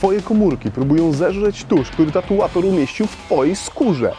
Twoje komórki próbują zeżreć tusz, który tatuator umieścił w Twojej skórze.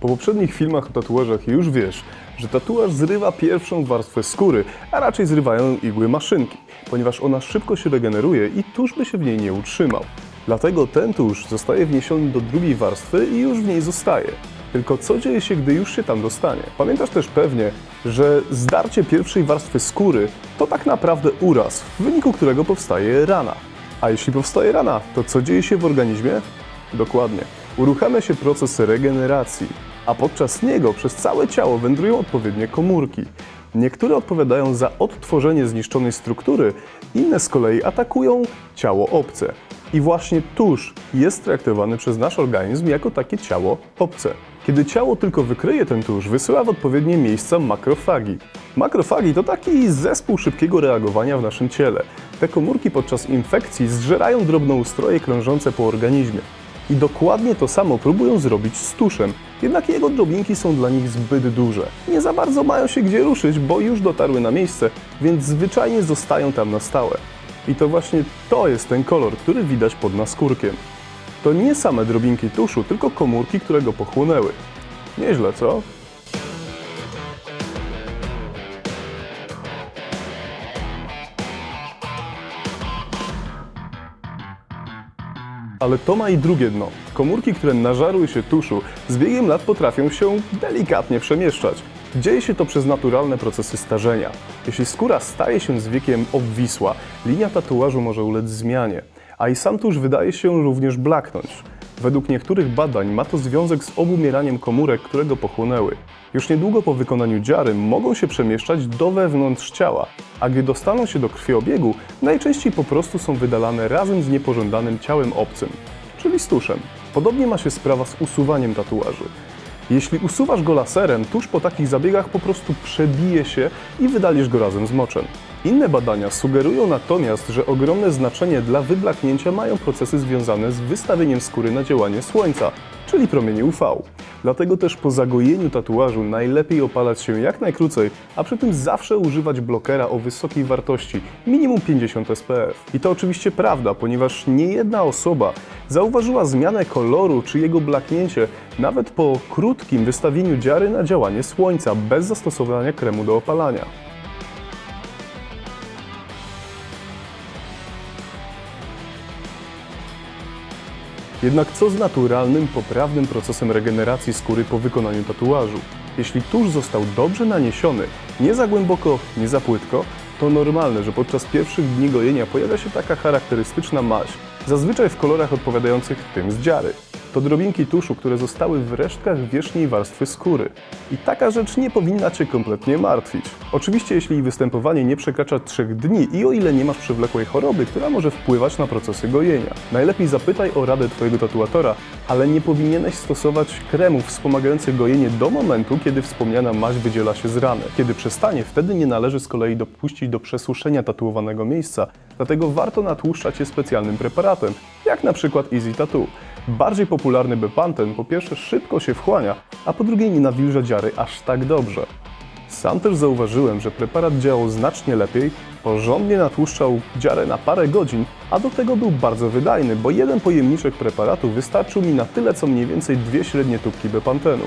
Po poprzednich filmach o tatuażach już wiesz, że tatuaż zrywa pierwszą warstwę skóry, a raczej zrywają igły maszynki, ponieważ ona szybko się regeneruje i tusz by się w niej nie utrzymał. Dlatego ten tusz zostaje wniesiony do drugiej warstwy i już w niej zostaje. Tylko co dzieje się, gdy już się tam dostanie? Pamiętasz też pewnie, że zdarcie pierwszej warstwy skóry to tak naprawdę uraz, w wyniku którego powstaje rana. A jeśli powstaje rana, to co dzieje się w organizmie? Dokładnie. Uruchamia się proces regeneracji, a podczas niego przez całe ciało wędrują odpowiednie komórki. Niektóre odpowiadają za odtworzenie zniszczonej struktury, inne z kolei atakują ciało obce. I właśnie tusz jest traktowany przez nasz organizm jako takie ciało obce. Kiedy ciało tylko wykryje ten tusz, wysyła w odpowiednie miejsca makrofagi. Makrofagi to taki zespół szybkiego reagowania w naszym ciele. Te komórki podczas infekcji zżerają drobnoustroje krążące po organizmie. I dokładnie to samo próbują zrobić z tuszem, jednak jego drobinki są dla nich zbyt duże. Nie za bardzo mają się gdzie ruszyć, bo już dotarły na miejsce, więc zwyczajnie zostają tam na stałe. I to właśnie to jest ten kolor, który widać pod naskórkiem. To nie same drobinki tuszu, tylko komórki, które go pochłonęły. Nieźle, co? Ale to ma i drugie dno. Komórki, które nażarły się tuszu, z biegiem lat potrafią się delikatnie przemieszczać. Dzieje się to przez naturalne procesy starzenia. Jeśli skóra staje się z wiekiem obwisła, linia tatuażu może ulec zmianie, a i sam tusz wydaje się również blaknąć. Według niektórych badań ma to związek z obumieraniem komórek, które go pochłonęły. Już niedługo po wykonaniu dziary mogą się przemieszczać do wewnątrz ciała, a gdy dostaną się do krwiobiegu, najczęściej po prostu są wydalane razem z niepożądanym ciałem obcym, czyli z tuszem. Podobnie ma się sprawa z usuwaniem tatuaży. Jeśli usuwasz go laserem, tuż po takich zabiegach po prostu przebije się i wydalisz go razem z moczem. Inne badania sugerują natomiast, że ogromne znaczenie dla wyblaknięcia mają procesy związane z wystawieniem skóry na działanie słońca, czyli promienie UV. Dlatego też po zagojeniu tatuażu najlepiej opalać się jak najkrócej, a przy tym zawsze używać blokera o wysokiej wartości, minimum 50 SPF. I to oczywiście prawda, ponieważ nie jedna osoba zauważyła zmianę koloru czy jego blaknięcie nawet po krótkim wystawieniu dziary na działanie słońca bez zastosowania kremu do opalania. Jednak co z naturalnym, poprawnym procesem regeneracji skóry po wykonaniu tatuażu? Jeśli tusz został dobrze naniesiony, nie za głęboko, nie za płytko, to normalne, że podczas pierwszych dni gojenia pojawia się taka charakterystyczna maź, zazwyczaj w kolorach odpowiadających tym z dziary. To drobinki tuszu, które zostały w resztkach wierzchniej warstwy skóry. I taka rzecz nie powinna Cię kompletnie martwić. Oczywiście jeśli występowanie nie przekracza 3 dni i o ile nie masz przewlekłej choroby, która może wpływać na procesy gojenia. Najlepiej zapytaj o radę Twojego tatuatora, ale nie powinieneś stosować kremów wspomagających gojenie do momentu, kiedy wspomniana maź wydziela się z rany. Kiedy przestanie, wtedy nie należy z kolei dopuścić do przesuszenia tatuowanego miejsca, dlatego warto natłuszczać je specjalnym preparatem, jak na przykład Easy Tattoo. Bardziej popularny Bepanten po pierwsze szybko się wchłania, a po drugie nie nawilża dziary aż tak dobrze. Sam też zauważyłem, że preparat działał znacznie lepiej, porządnie natłuszczał dziarę na parę godzin, a do tego był bardzo wydajny, bo jeden pojemniczek preparatu wystarczył mi na tyle co mniej więcej dwie średnie tubki Bepantenu.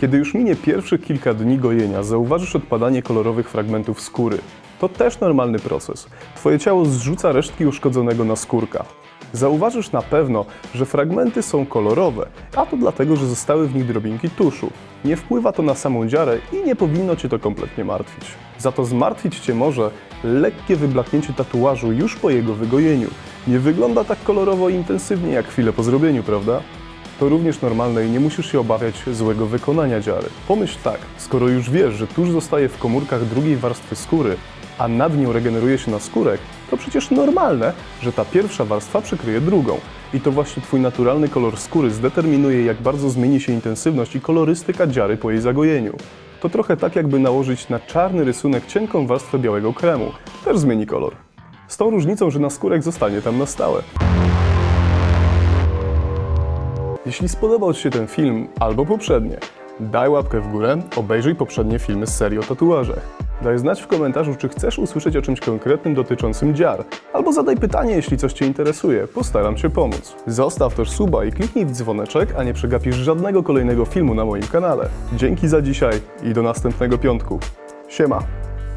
Kiedy już minie pierwszych kilka dni gojenia, zauważysz odpadanie kolorowych fragmentów skóry. To też normalny proces. Twoje ciało zrzuca resztki uszkodzonego naskórka. Zauważysz na pewno, że fragmenty są kolorowe, a to dlatego, że zostały w nich drobinki tuszu. Nie wpływa to na samą dziarę i nie powinno Cię to kompletnie martwić. Za to zmartwić Cię może lekkie wyblaknięcie tatuażu już po jego wygojeniu. Nie wygląda tak kolorowo i intensywnie jak chwilę po zrobieniu, prawda? To również normalne i nie musisz się obawiać złego wykonania dziary. Pomyśl tak, skoro już wiesz, że tusz zostaje w komórkach drugiej warstwy skóry, a nad nią regeneruje się naskórek, to przecież normalne, że ta pierwsza warstwa przykryje drugą. I to właśnie Twój naturalny kolor skóry zdeterminuje, jak bardzo zmieni się intensywność i kolorystyka dziary po jej zagojeniu. To trochę tak, jakby nałożyć na czarny rysunek cienką warstwę białego kremu. Też zmieni kolor. Z tą różnicą, że naskórek zostanie tam na stałe. Jeśli spodobał Ci się ten film albo poprzednie, daj łapkę w górę, obejrzyj poprzednie filmy z serii o tatuażach. Daj znać w komentarzu, czy chcesz usłyszeć o czymś konkretnym dotyczącym dziar, albo zadaj pytanie, jeśli coś Cię interesuje, postaram się pomóc. Zostaw też suba i kliknij w dzwoneczek, a nie przegapisz żadnego kolejnego filmu na moim kanale. Dzięki za dzisiaj i do następnego piątku. Siema!